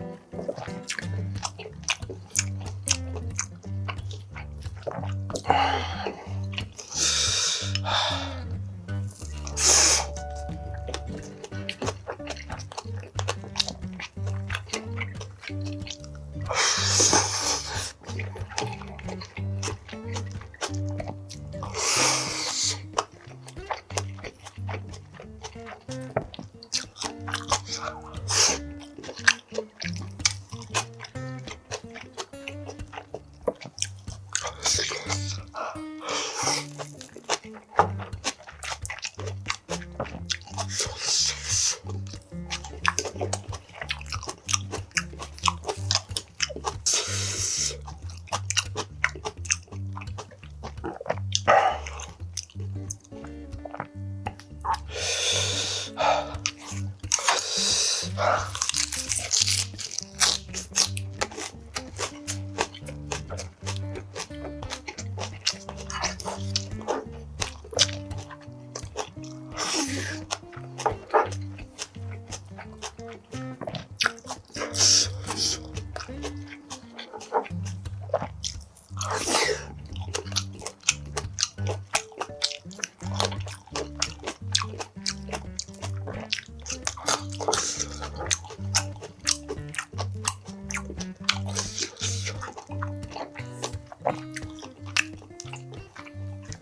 Bye. Ah.